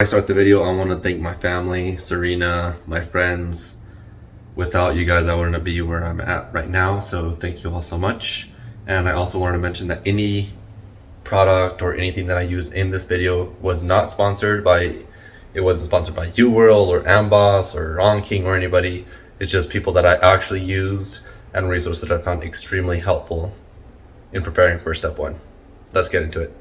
I start the video, I want to thank my family, Serena, my friends. Without you guys, I wouldn't be where I'm at right now, so thank you all so much. And I also wanted to mention that any product or anything that I use in this video was not sponsored by, it wasn't sponsored by UWorld or Amboss or Anking or anybody. It's just people that I actually used and resources that I found extremely helpful in preparing for step one. Let's get into it.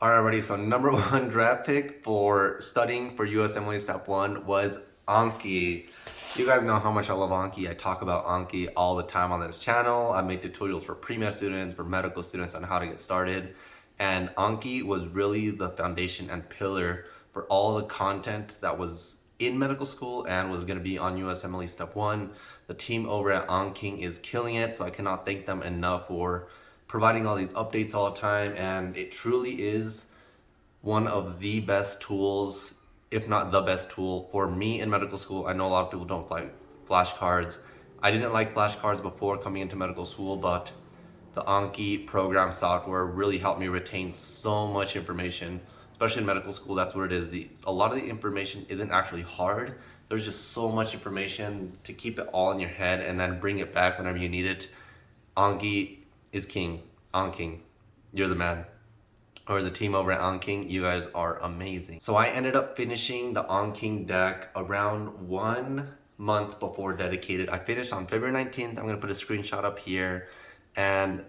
Alrighty, so number one draft pick for studying for USMLE Step 1 was Anki. You guys know how much I love Anki. I talk about Anki all the time on this channel. I make tutorials for pre-med students, for medical students on how to get started. And Anki was really the foundation and pillar for all the content that was in medical school and was going to be on USMLE Step 1. The team over at Anking is killing it, so I cannot thank them enough for providing all these updates all the time and it truly is one of the best tools if not the best tool for me in medical school. I know a lot of people don't like flashcards. I didn't like flashcards before coming into medical school but the anki program software really helped me retain so much information especially in medical school. That's what it is. The, a lot of the information isn't actually hard. There's just so much information to keep it all in your head and then bring it back whenever you need it. Anki is king. Anking, you're the man. Or the team over at Anking, you guys are amazing. So I ended up finishing the Anking deck around one month before dedicated. I finished on February 19th. I'm gonna put a screenshot up here. And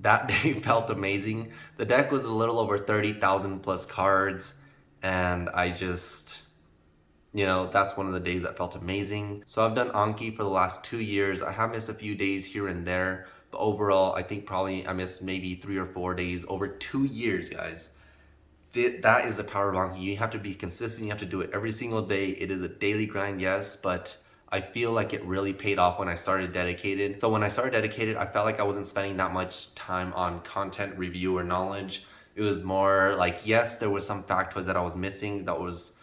that day felt amazing. The deck was a little over 30,000 plus cards. And I just, you know, that's one of the days that felt amazing. So I've done Anki for the last two years. I have missed a few days here and there. But overall, I think probably I missed maybe three or four days over two years, guys. That is the power of Anki. You have to be consistent. You have to do it every single day. It is a daily grind, yes, but I feel like it really paid off when I started dedicated. So when I started dedicated, I felt like I wasn't spending that much time on content review or knowledge. It was more like, yes, there was some factoids that I was missing that was,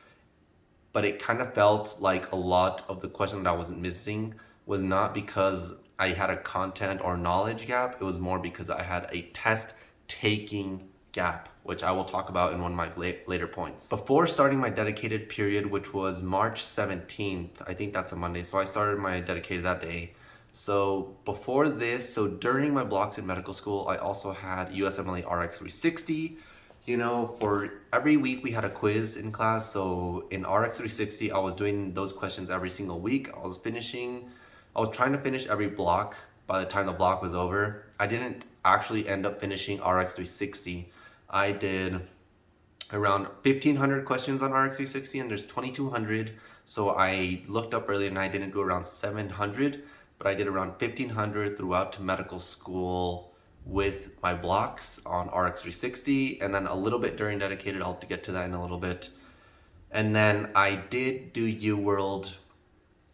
but it kind of felt like a lot of the questions that I wasn't missing was not because I had a content or knowledge gap. It was more because I had a test taking gap, which I will talk about in one of my later points. Before starting my dedicated period, which was March 17th, I think that's a Monday, so I started my dedicated that day. So before this, so during my blocks in medical school, I also had USMLE RX 360. You know, for every week we had a quiz in class. So in RX 360, I was doing those questions every single week. I was finishing I was trying to finish every block by the time the block was over. I didn't actually end up finishing RX 360. I did around 1500 questions on RX 360 and there's 2200. So I looked up earlier and I didn't do around 700, but I did around 1500 throughout to medical school with my blocks on RX 360 and then a little bit during dedicated. I'll get to that in a little bit. And then I did do UWorld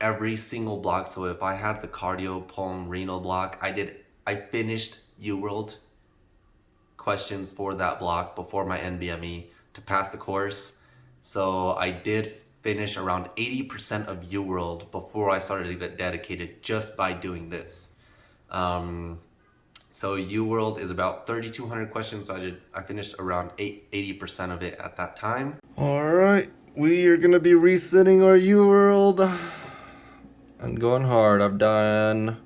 every single block. So if I had the cardio, pulm, renal block, I did, I finished UWorld questions for that block before my NBME to pass the course. So I did finish around 80% of UWorld before I started to get dedicated just by doing this. Um, so UWorld is about 3,200 questions. So I did, I finished around 80% of it at that time. All right, we are gonna be resetting our UWorld and going hard. I've done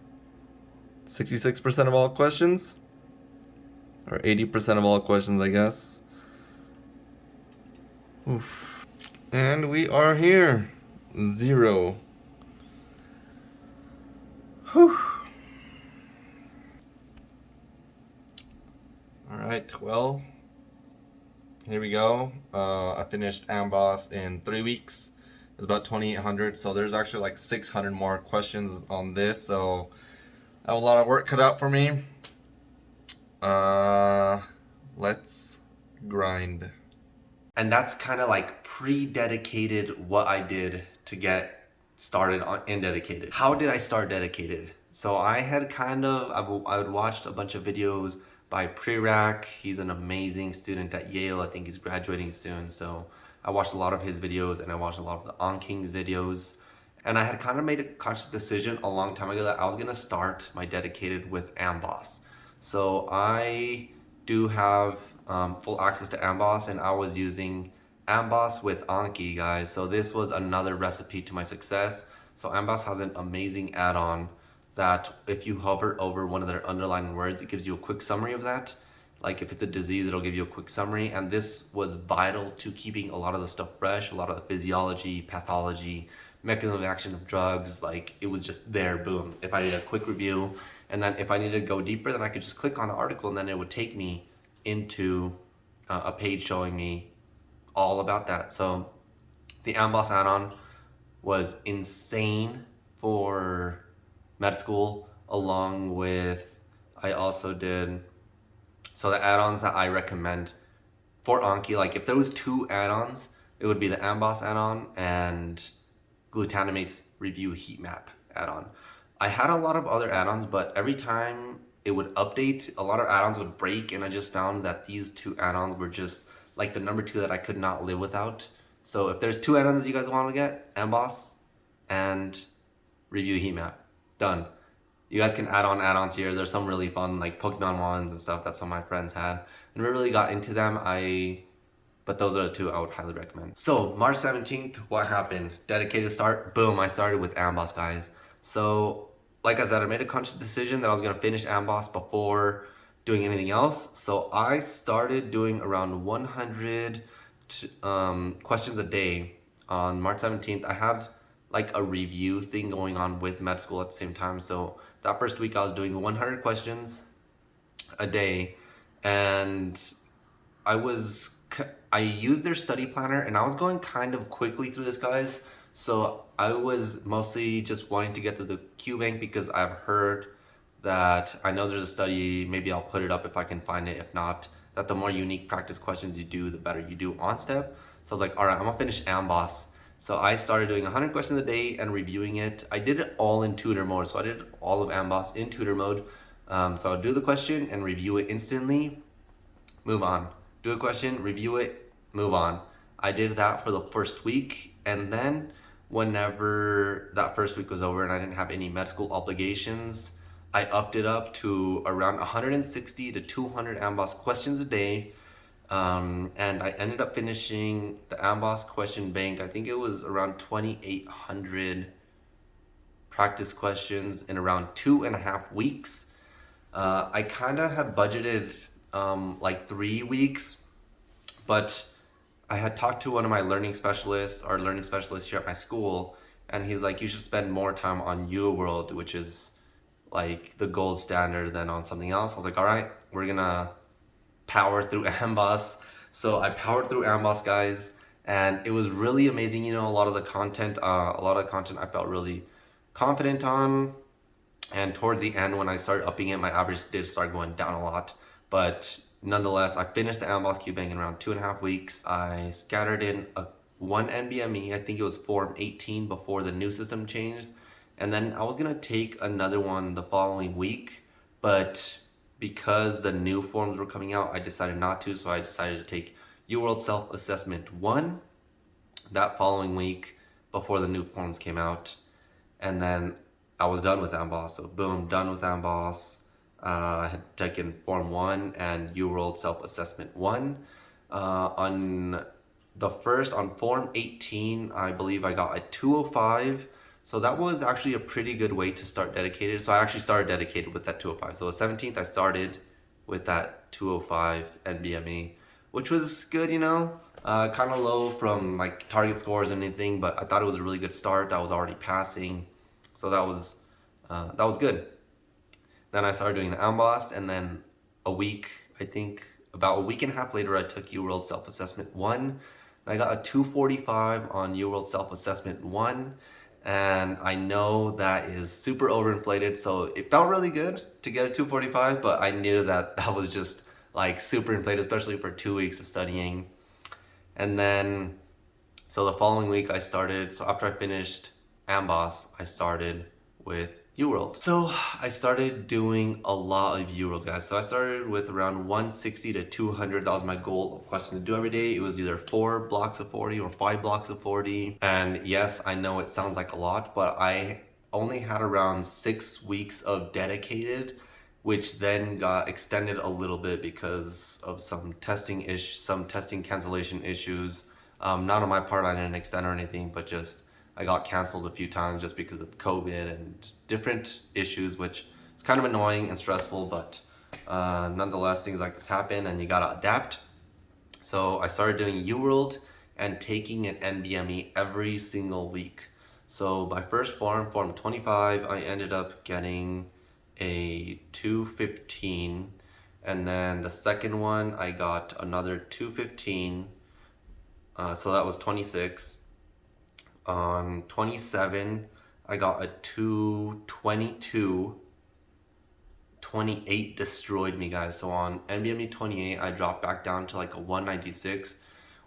66% of all questions. Or 80% of all questions, I guess. Oof. And we are here. Zero. Whew. Alright, well, here we go. Uh, I finished Amboss in three weeks. It's about 2800 so there's actually like 600 more questions on this so I have a lot of work cut out for me. Uh let's grind. And that's kind of like pre-dedicated what I did to get started on in dedicated. How did I start dedicated? So I had kind of I would watched a bunch of videos by Prerak. He's an amazing student at Yale. I think he's graduating soon so I watched a lot of his videos and I watched a lot of the Anking's videos. And I had kind of made a conscious decision a long time ago that I was going to start my dedicated with Amboss. So I do have um, full access to Amboss and I was using Amboss with Anki, guys. So this was another recipe to my success. So Amboss has an amazing add-on that if you hover over one of their underlying words, it gives you a quick summary of that. Like if it's a disease, it'll give you a quick summary. And this was vital to keeping a lot of the stuff fresh, a lot of the physiology, pathology, mechanism of action of drugs. Like it was just there, boom. If I did a quick review, and then if I needed to go deeper, then I could just click on the article and then it would take me into uh, a page showing me all about that. So the Amboss add-on was insane for med school along with I also did so the add-ons that I recommend for Anki like if there was two add-ons it would be the Amboss add-on and Glutanimate's review heat map add-on I had a lot of other add-ons but every time it would update a lot of add-ons would break and I just found that these two add-ons were just like the number two that I could not live without. So if there's two add-ons you guys want to get, Amboss and Review Heat Map. Done. You guys can add on add-ons here. There's some really fun like Pokemon ones and stuff that some of my friends had. And we really got into them. I but those are the two I would highly recommend. So March 17th, what happened? Dedicated start, boom, I started with Amboss guys. So like I said, I made a conscious decision that I was gonna finish Amboss before doing anything else. So I started doing around 100 um, questions a day on March 17th. I had like a review thing going on with med school at the same time. So that first week I was doing 100 questions a day and I was, I used their study planner and I was going kind of quickly through this guys. So I was mostly just wanting to get to the Q bank because I've heard that I know there's a study, maybe I'll put it up if I can find it. If not, that the more unique practice questions you do, the better you do on step. So I was like, all right, I'm gonna finish Amboss. So I started doing 100 questions a day and reviewing it. I did it all in tutor mode. So I did all of Amboss in tutor mode. Um, so I'll do the question and review it instantly, move on. Do a question, review it, move on. I did that for the first week and then whenever that first week was over and I didn't have any med school obligations, I upped it up to around 160 to 200 Amboss questions a day. Um, and I ended up finishing the Amboss question bank. I think it was around 2,800 practice questions in around two and a half weeks. Uh, I kind of had budgeted um, like three weeks, but I had talked to one of my learning specialists, our learning specialist here at my school, and he's like, you should spend more time on UWorld, which is like the gold standard than on something else. I was like, all right, we're gonna power through Amboss. So I powered through Amboss, guys, and it was really amazing. You know, a lot of the content, uh, a lot of content I felt really confident on. And towards the end, when I started upping it, my average did start going down a lot. But nonetheless, I finished the Amboss Q Bank in around two and a half weeks. I scattered in a one NBME, I think it was Form 18 before the new system changed and then I was gonna take another one the following week but because the new forms were coming out I decided not to so I decided to take UWorld Self-Assessment 1 that following week before the new forms came out. And then I was done with Amboss so boom done with Amboss. Uh, I had taken Form 1 and UWorld Self-Assessment 1 uh, on the first on Form 18 I believe I got a 205 so that was actually a pretty good way to start dedicated. So I actually started dedicated with that 205. So the 17th I started with that 205 NBME, which was good, you know, uh, kind of low from like target scores and anything, but I thought it was a really good start. I was already passing. So that was, uh, that was good. Then I started doing the Amboss and then a week, I think about a week and a half later, I took UWorld Self-Assessment 1. I got a 245 on UWorld Self-Assessment 1 and I know that is super overinflated so it felt really good to get a 245 but I knew that that was just like super inflated especially for two weeks of studying. And then so the following week I started so after I finished Amboss I started with UWorld. So I started doing a lot of UWorld guys. So I started with around 160 to 200. That was my goal of questions to do every day. It was either four blocks of 40 or five blocks of 40. And yes, I know it sounds like a lot, but I only had around six weeks of dedicated which then got extended a little bit because of some testing ish, some testing cancellation issues Um, not on my part, I didn't extend or anything, but just I got canceled a few times just because of COVID and different issues, which is kind of annoying and stressful, but uh, nonetheless, things like this happen and you gotta adapt. So I started doing UWorld and taking an NBME every single week. So my first form, form 25, I ended up getting a 215 and then the second one I got another 215 uh, so that was 26 on 27 I got a 222 28 destroyed me guys. So on NBME 28 I dropped back down to like a 196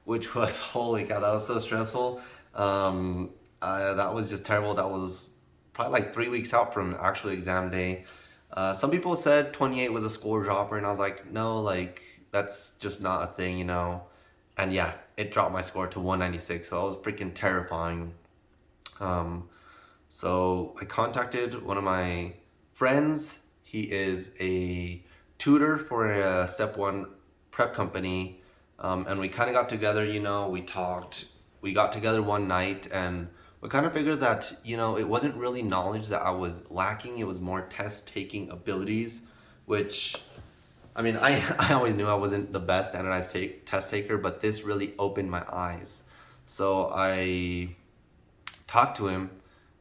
which was holy cow that was so stressful. Um, uh, that was just terrible. That was probably like three weeks out from actual exam day. Uh, some people said 28 was a score dropper and I was like no like that's just not a thing you know and yeah it dropped my score to 196 so that was freaking terrifying um, so I contacted one of my friends he is a tutor for a step one prep company. Um, and we kind of got together, you know, we talked, we got together one night and we kind of figured that, you know, it wasn't really knowledge that I was lacking. It was more test taking abilities, which I mean, I, I always knew I wasn't the best standardized take, test taker, but this really opened my eyes. So I talked to him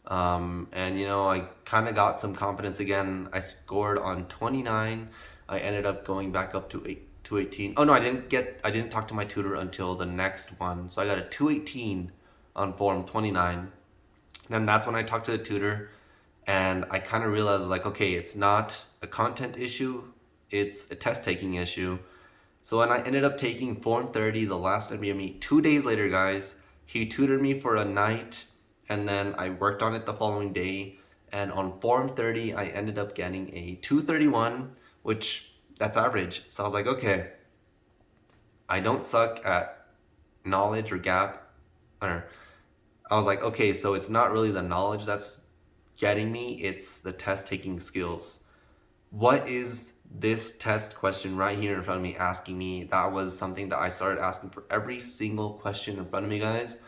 um, and you know, I kind of got some confidence again. I scored on 29. I ended up going back up to 8, 218. Oh no, I didn't get, I didn't talk to my tutor until the next one. So I got a 218 on form 29. And that's when I talked to the tutor and I kind of realized like, okay, it's not a content issue, it's a test taking issue. So when I ended up taking form 30, the last NBME, two days later, guys, he tutored me for a night and then I worked on it the following day. And on form 30 I ended up getting a 231 which that's average. So I was like okay I don't suck at knowledge or gap or I was like okay so it's not really the knowledge that's getting me it's the test taking skills. What is this test question right here in front of me asking me that was something that I started asking for every single question in front of me guys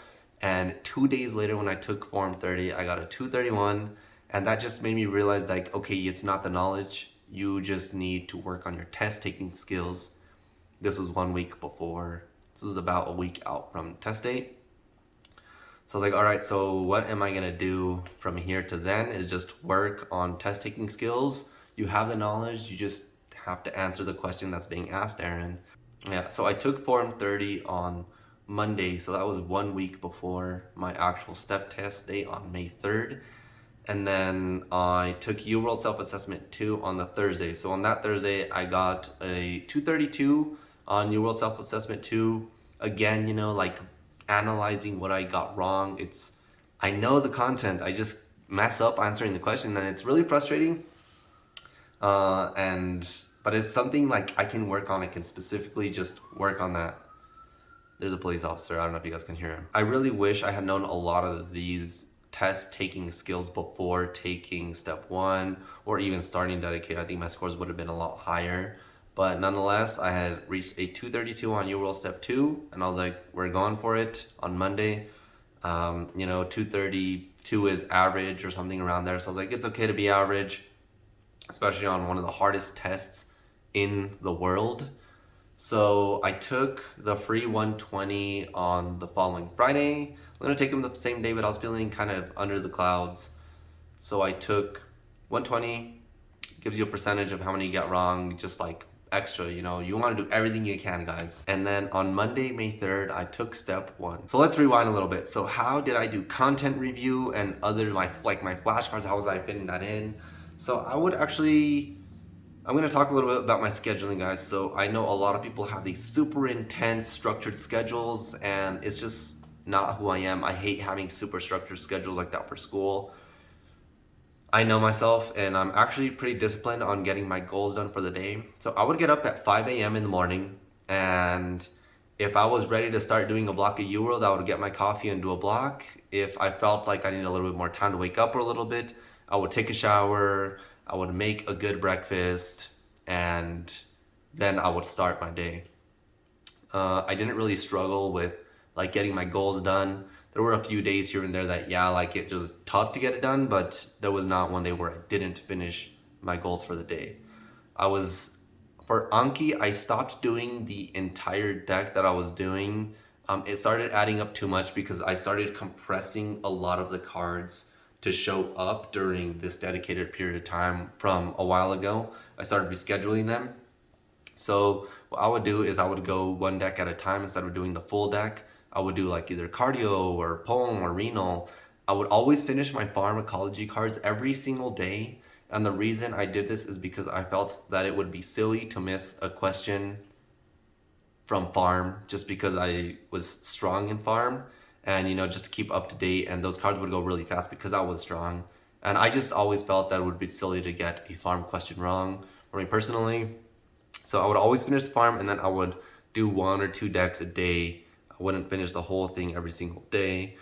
and two days later when I took Form 30, I got a 231 and that just made me realize like, okay, it's not the knowledge. You just need to work on your test taking skills. This was one week before. This was about a week out from test date. So I was like, all right, so what am I gonna do from here to then is just work on test taking skills. You have the knowledge, you just have to answer the question that's being asked, Aaron. Yeah, so I took Form 30 on Monday, so that was one week before my actual step test date on May 3rd. And then I took UWorld Self-Assessment 2 on the Thursday. So on that Thursday, I got a 232 on UWorld Self-Assessment 2. Again, you know, like analyzing what I got wrong. It's, I know the content, I just mess up answering the question and it's really frustrating. Uh, and, but it's something like I can work on, I can specifically just work on that. There's a police officer. I don't know if you guys can hear him. I really wish I had known a lot of these test taking skills before taking step one or even starting dedicate. I think my scores would have been a lot higher. But nonetheless, I had reached a 232 on UWorld step two and I was like, we're going for it on Monday. Um, you know, 232 is average or something around there. So I was like, it's okay to be average, especially on one of the hardest tests in the world. So I took the free 120 on the following Friday. I'm gonna take them the same day, but I was feeling kind of under the clouds. So I took 120, gives you a percentage of how many you get wrong, just like extra, you know, you wanna do everything you can, guys. And then on Monday, May 3rd, I took step one. So let's rewind a little bit. So how did I do content review and other, my like my flashcards, how was I fitting that in? So I would actually I'm to talk a little bit about my scheduling guys. So I know a lot of people have these super intense structured schedules and it's just not who I am. I hate having super structured schedules like that for school. I know myself and I'm actually pretty disciplined on getting my goals done for the day. So I would get up at 5 a.m. in the morning and if I was ready to start doing a block of UWorld, I would get my coffee and do a block. If I felt like I needed a little bit more time to wake up or a little bit, I would take a shower, I would make a good breakfast and then I would start my day. Uh, I didn't really struggle with like getting my goals done. There were a few days here and there that, yeah, like it was tough to get it done, but there was not one day where I didn't finish my goals for the day. I was, for Anki, I stopped doing the entire deck that I was doing. Um, it started adding up too much because I started compressing a lot of the cards to show up during this dedicated period of time from a while ago. I started rescheduling them. So what I would do is I would go one deck at a time instead of doing the full deck. I would do like either cardio or pulm or renal. I would always finish my pharmacology cards every single day. And the reason I did this is because I felt that it would be silly to miss a question from pharm just because I was strong in pharm and you know just to keep up to date and those cards would go really fast because I was strong. And I just always felt that it would be silly to get a pharm question wrong for me personally. So I would always finish the pharm and then I would do one or two decks a day. I wouldn't finish the whole thing every single day.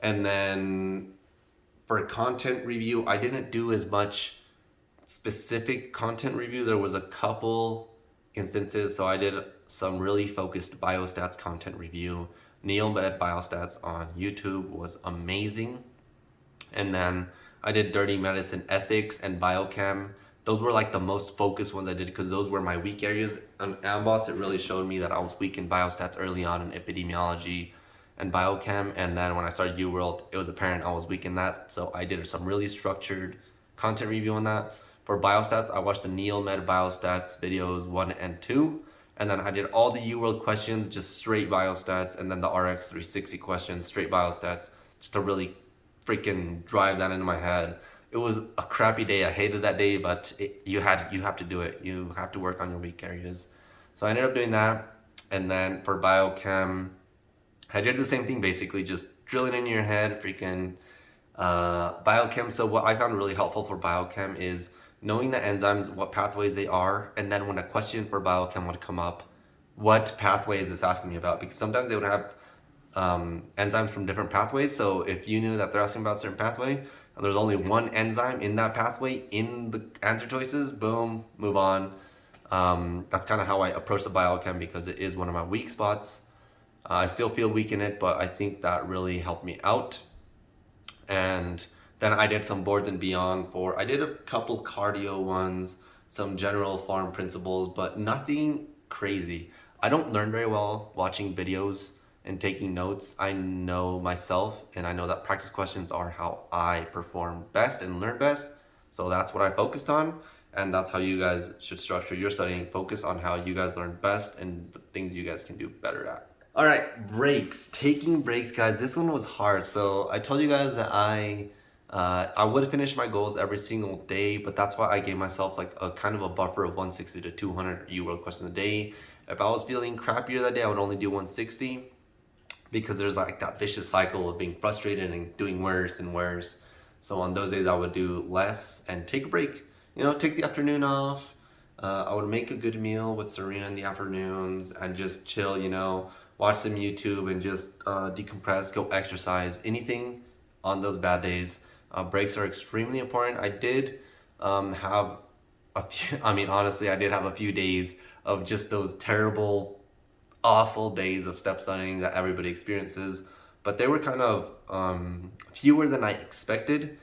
And then for content review I didn't do as much specific content review. There was a couple instances. So I did some really focused biostats content review NeilMed Biostats on YouTube was amazing. And then I did Dirty Medicine Ethics and Biochem. Those were like the most focused ones I did because those were my weak areas. On Amboss, it really showed me that I was weak in biostats early on in epidemiology and biochem. And then when I started UWorld, it was apparent I was weak in that. So I did some really structured content review on that. For biostats, I watched the NeilMed Biostats videos one and two. And then I did all the UWorld questions, just straight biostats, and then the RX 360 questions, straight biostats, just to really freaking drive that into my head. It was a crappy day. I hated that day, but it, you had you have to do it. You have to work on your weak areas. So I ended up doing that. And then for biochem, I did the same thing basically, just drilling in your head, freaking uh, biochem. So what I found really helpful for biochem is knowing the enzymes, what pathways they are, and then when a question for biochem would come up, what pathway is this asking me about? Because sometimes they would have um, enzymes from different pathways. So if you knew that they're asking about a certain pathway, and there's only one enzyme in that pathway in the answer choices, boom, move on. Um, that's kind of how I approach the biochem because it is one of my weak spots. Uh, I still feel weak in it, but I think that really helped me out. And then I did some boards and beyond for, I did a couple cardio ones, some general pharm principles, but nothing crazy. I don't learn very well watching videos and taking notes. I know myself and I know that practice questions are how I perform best and learn best. So that's what I focused on. And that's how you guys should structure your studying. Focus on how you guys learn best and the things you guys can do better at. All right, breaks. Taking breaks, guys. This one was hard. So I told you guys that I uh, I would finish my goals every single day, but that's why I gave myself like a kind of a buffer of 160 to 200 UWorld questions a day. If I was feeling crappier that day, I would only do 160 because there's like that vicious cycle of being frustrated and doing worse and worse. So on those days, I would do less and take a break. You know, take the afternoon off. Uh, I would make a good meal with Serena in the afternoons and just chill, you know, watch some YouTube and just uh, decompress, go exercise, anything on those bad days uh, breaks are extremely important. I did um, have a few, I mean, honestly, I did have a few days of just those terrible, awful days of step studying that everybody experiences, but they were kind of um, fewer than I expected.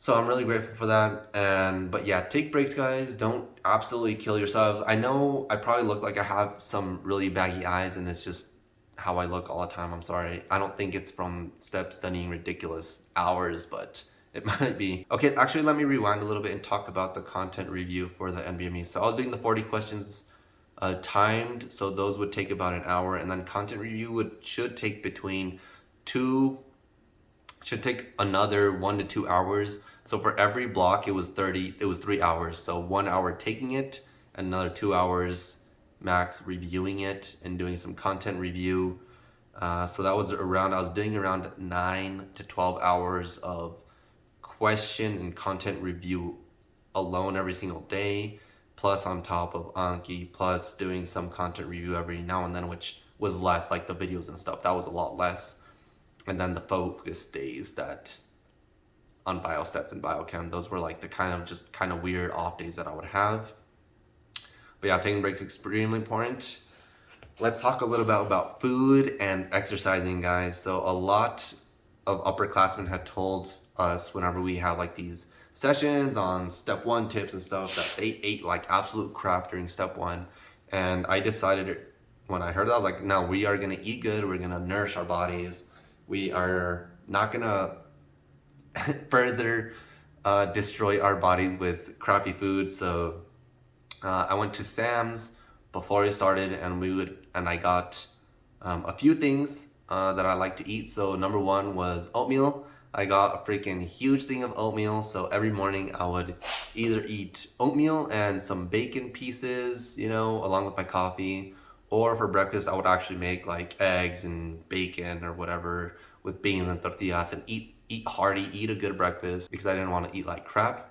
So I'm really grateful for that. And, but yeah, take breaks, guys. Don't absolutely kill yourselves. I know I probably look like I have some really baggy eyes and it's just how I look all the time. I'm sorry. I don't think it's from step studying ridiculous hours, but it might be. Okay, actually, let me rewind a little bit and talk about the content review for the NBME. So I was doing the 40 questions uh, timed, so those would take about an hour, and then content review would should take between two, should take another one to two hours. So for every block, it was 30, it was three hours. So one hour taking it, another two hours Max reviewing it and doing some content review. Uh, so that was around, I was doing around 9 to 12 hours of question and content review alone every single day, plus on top of Anki, plus doing some content review every now and then, which was less, like the videos and stuff. That was a lot less. And then the focus days that on biostats and biochem, those were like the kind of just kind of weird off days that I would have. But yeah, taking breaks extremely important. let's talk a little bit about food and exercising, guys. So a lot of upperclassmen had told us whenever we have like these sessions on step one tips and stuff that they ate like absolute crap during step one. And I decided when I heard that, I was like, no, we are gonna eat good. We're gonna nourish our bodies. We are not gonna further uh, destroy our bodies with crappy food. So uh, I went to Sam's before I started and we would, and I got um, a few things uh, that I like to eat. So number one was oatmeal. I got a freaking huge thing of oatmeal. So every morning I would either eat oatmeal and some bacon pieces, you know, along with my coffee. Or for breakfast, I would actually make like eggs and bacon or whatever with beans and tortillas and eat, eat hearty, eat a good breakfast because I didn't want to eat like crap.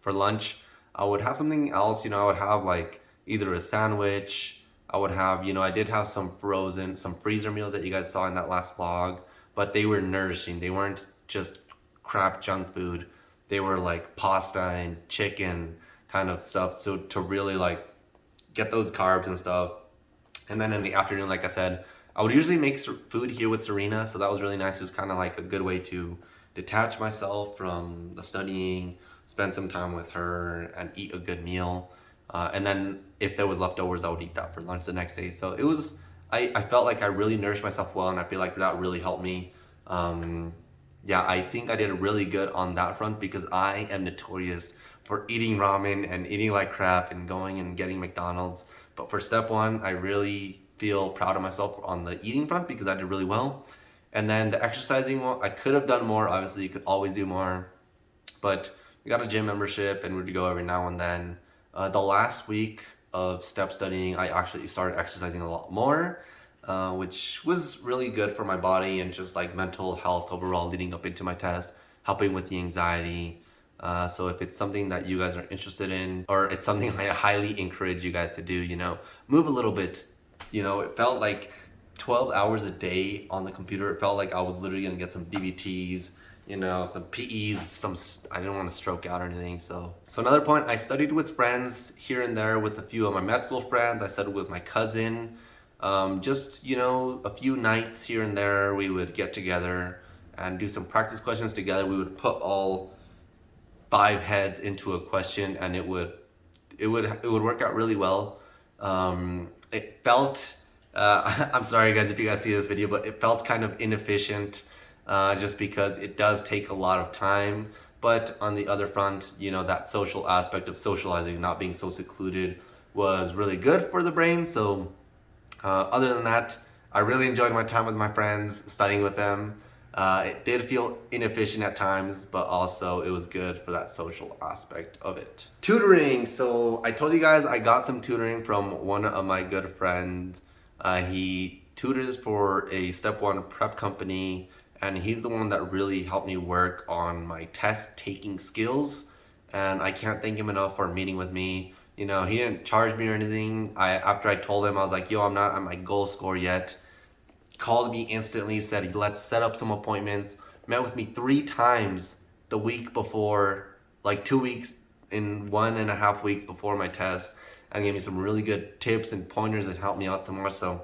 For lunch, I would have something else, you know, I would have like either a sandwich, I would have, you know, I did have some frozen, some freezer meals that you guys saw in that last vlog, but they were nourishing. They weren't just crap junk food. They were like pasta and chicken kind of stuff. So to really like get those carbs and stuff. And then in the afternoon, like I said, I would usually make food here with Serena. So that was really nice. It was kind of like a good way to detach myself from the studying, spend some time with her and eat a good meal. Uh, and then if there was leftovers, I would eat that for lunch the next day. So it was, I, I felt like I really nourished myself well and I feel like that really helped me. Um, yeah, I think I did really good on that front because I am notorious for eating ramen and eating like crap and going and getting McDonald's. But for step one, I really feel proud of myself on the eating front because I did really well. And then the exercising I could have done more. Obviously, you could always do more. But we got a gym membership and we'd go every now and then. Uh, the last week of step studying, I actually started exercising a lot more, uh, which was really good for my body and just like mental health overall leading up into my test, helping with the anxiety. Uh, so if it's something that you guys are interested in, or it's something I highly encourage you guys to do, you know, move a little bit. You know, it felt like 12 hours a day on the computer. It felt like I was literally gonna get some DVTs, you know, some PEs, some, I didn't want to stroke out or anything. So, so another point, I studied with friends here and there with a few of my med school friends. I studied with my cousin. Um, just, you know, a few nights here and there, we would get together and do some practice questions together. We would put all five heads into a question and it would, it would, it would work out really well. Um, it felt, uh, I'm sorry guys if you guys see this video, but it felt kind of inefficient uh, just because it does take a lot of time. But on the other front, you know, that social aspect of socializing, not being so secluded was really good for the brain. So uh, other than that, I really enjoyed my time with my friends, studying with them. Uh, it did feel inefficient at times, but also it was good for that social aspect of it. Tutoring. So I told you guys I got some tutoring from one of my good friends. Uh, he tutors for a step one prep company and he's the one that really helped me work on my test taking skills and I can't thank him enough for meeting with me. You know he didn't charge me or anything. I after I told him I was like yo I'm not at my goal score yet. Called me instantly said let's set up some appointments. Met with me three times the week before like two weeks in one and a half weeks before my test and gave me some really good tips and pointers that helped me out some more. So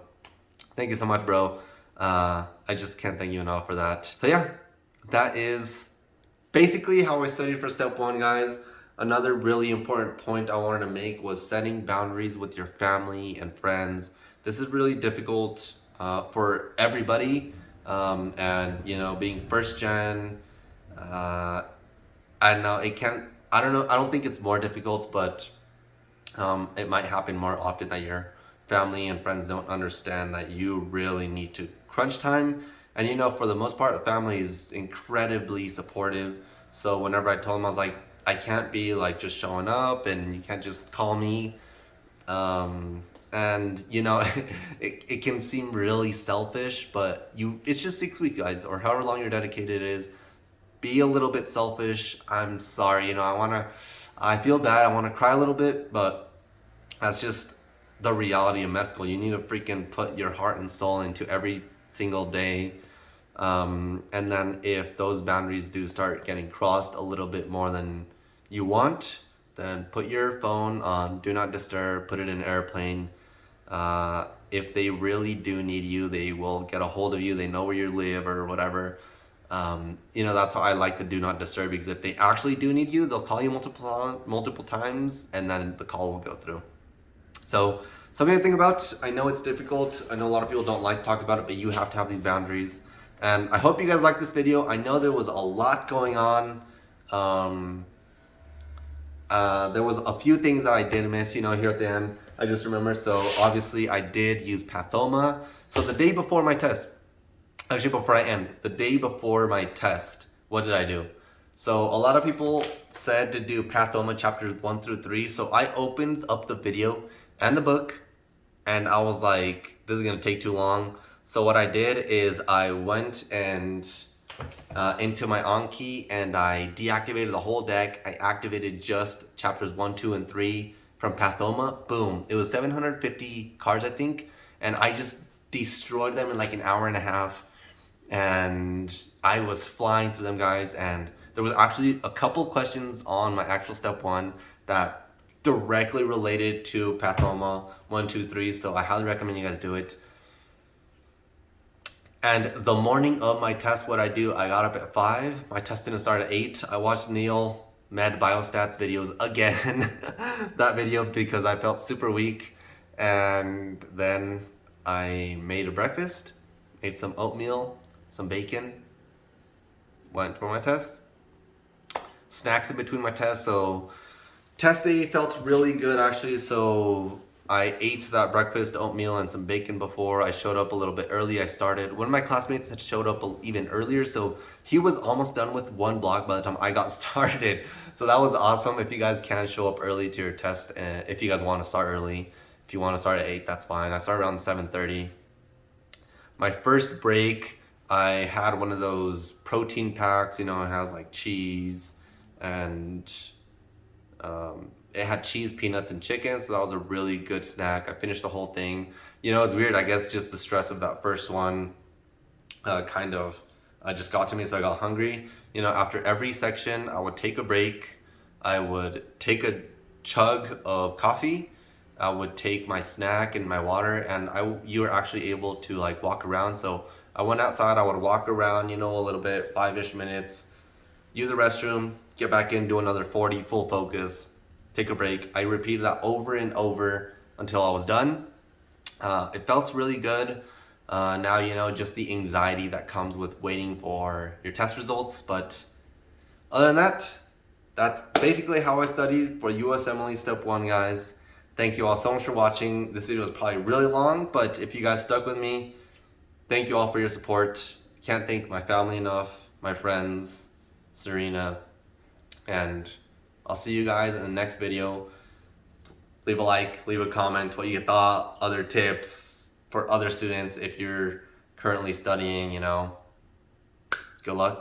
thank you so much bro uh, I just can't thank you enough for that. So yeah, that is basically how I studied for step one, guys. Another really important point I wanted to make was setting boundaries with your family and friends. This is really difficult uh, for everybody. Um, and you know, being first gen, uh, I know it can, I don't know, I don't think it's more difficult, but um, it might happen more often that your family and friends don't understand that you really need to crunch time. And you know, for the most part, family is incredibly supportive. So whenever I told them, I was like, I can't be like just showing up and you can't just call me. Um, and you know, it, it can seem really selfish, but you, it's just six weeks guys, or however long you're dedicated is, be a little bit selfish. I'm sorry, you know, I want to, I feel bad. I want to cry a little bit, but that's just the reality of school. You need to freaking put your heart and soul into every single day. Um, and then if those boundaries do start getting crossed a little bit more than you want, then put your phone on do not disturb, put it in airplane. Uh, if they really do need you, they will get a hold of you. They know where you live or whatever. Um, you know, that's how I like the do not disturb because if they actually do need you, they'll call you multiple multiple times and then the call will go through. So something to think about. I know it's difficult. I know a lot of people don't like to talk about it, but you have to have these boundaries. And I hope you guys like this video. I know there was a lot going on. Um, uh, there was a few things that I did miss, you know, here at the end. I just remember. So obviously I did use Pathoma. So the day before my test, actually before I end, the day before my test, what did I do? So a lot of people said to do Pathoma chapters one through three. So I opened up the video and the book and I was like, this is gonna take too long. So what I did is I went and uh, into my Anki and I deactivated the whole deck. I activated just chapters one, two, and three from Pathoma. Boom. It was 750 cards, I think. And I just destroyed them in like an hour and a half. And I was flying through them, guys. And there was actually a couple questions on my actual step one that directly related to Pathoma one, two, three. So I highly recommend you guys do it. And the morning of my test, what I do, I got up at 5. My test didn't start at 8. I watched Neil Med Biostats videos again. that video because I felt super weak. And then I made a breakfast, ate some oatmeal, some bacon, went for my test. Snacks in between my tests, so test day felt really good actually. So I ate that breakfast, oatmeal, and some bacon before. I showed up a little bit early. I started. One of my classmates had showed up even earlier, so he was almost done with one block by the time I got started. So that was awesome. If you guys can show up early to your test, and if you guys want to start early, if you want to start at 8, that's fine. I started around 7.30. My first break, I had one of those protein packs, you know, it has like cheese and um, it had cheese, peanuts, and chicken, so that was a really good snack. I finished the whole thing. You know, it's weird. I guess just the stress of that first one uh, kind of uh, just got to me, so I got hungry. You know, after every section, I would take a break. I would take a chug of coffee. I would take my snack and my water, and I you were actually able to like walk around. So I went outside. I would walk around, you know, a little bit, five-ish minutes, use a restroom, get back in, do another 40 full focus, take a break. I repeated that over and over until I was done. Uh, it felt really good. Uh, now, you know, just the anxiety that comes with waiting for your test results. But other than that, that's basically how I studied for USMLE Step 1, guys. Thank you all so much for watching. This video is probably really long, but if you guys stuck with me, thank you all for your support. Can't thank my family enough, my friends, Serena, and I'll see you guys in the next video. Leave a like, leave a comment, what you thought, other tips for other students if you're currently studying, you know. Good luck.